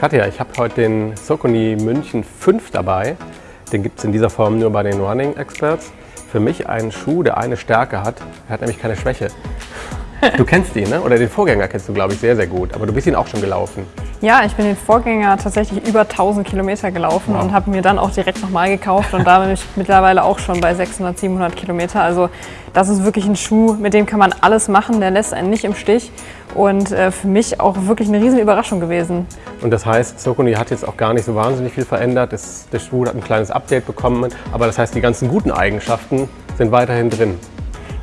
Katja, ich habe heute den Socony München 5 dabei. Den gibt es in dieser Form nur bei den Running Experts. Für mich ein Schuh, der eine Stärke hat. Er hat nämlich keine Schwäche. Du kennst ihn, ne? oder den Vorgänger kennst du, glaube ich, sehr, sehr gut. Aber du bist ihn auch schon gelaufen. Ja, ich bin den Vorgänger tatsächlich über 1000 Kilometer gelaufen wow. und habe mir dann auch direkt nochmal gekauft. Und da bin ich mittlerweile auch schon bei 600, 700 Kilometer. Also das ist wirklich ein Schuh, mit dem kann man alles machen. Der lässt einen nicht im Stich. Und äh, für mich auch wirklich eine riesen Überraschung gewesen. Und das heißt, Sokuni hat jetzt auch gar nicht so wahnsinnig viel verändert. Das, der Schuh hat ein kleines Update bekommen. Aber das heißt, die ganzen guten Eigenschaften sind weiterhin drin.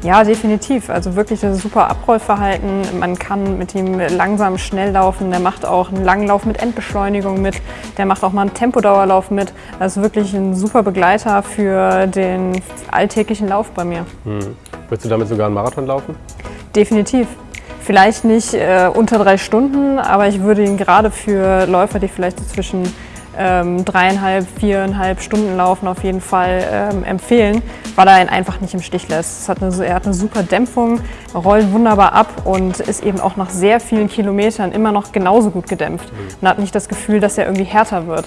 Ja, definitiv. Also wirklich das super Abrollverhalten. Man kann mit ihm langsam schnell laufen. Der macht auch einen langen Lauf mit Endbeschleunigung mit. Der macht auch mal einen Tempodauerlauf mit. Das ist wirklich ein super Begleiter für den alltäglichen Lauf bei mir. Hm. Würdest du damit sogar einen Marathon laufen? Definitiv. Vielleicht nicht äh, unter drei Stunden, aber ich würde ihn gerade für Läufer, die vielleicht so zwischen ähm, dreieinhalb, viereinhalb Stunden laufen auf jeden Fall ähm, empfehlen, weil er ihn einfach nicht im Stich lässt. Hat eine, er hat eine super Dämpfung, rollt wunderbar ab und ist eben auch nach sehr vielen Kilometern immer noch genauso gut gedämpft. Man hat nicht das Gefühl, dass er irgendwie härter wird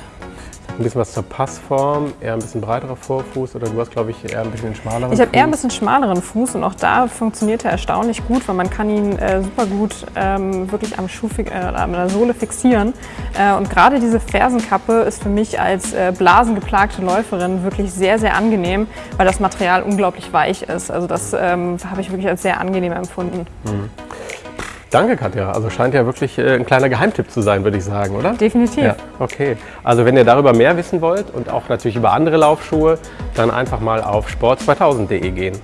ein bisschen was zur Passform, eher ein bisschen breiterer Vorfuß oder du hast, glaube ich, eher ein bisschen einen schmaleren Ich habe eher ein bisschen schmaleren Fuß und auch da funktioniert er erstaunlich gut, weil man kann ihn äh, super gut ähm, wirklich am Schuh, äh, an der Sohle fixieren. Äh, und gerade diese Fersenkappe ist für mich als äh, blasengeplagte Läuferin wirklich sehr, sehr angenehm, weil das Material unglaublich weich ist. Also das ähm, habe ich wirklich als sehr angenehm empfunden. Mhm. Danke, Katja. Also scheint ja wirklich äh, ein kleiner Geheimtipp zu sein, würde ich sagen, oder? Definitiv. Ja, okay. Also wenn ihr darüber mehr wissen wollt und auch natürlich über andere Laufschuhe, dann einfach mal auf sport2000.de gehen.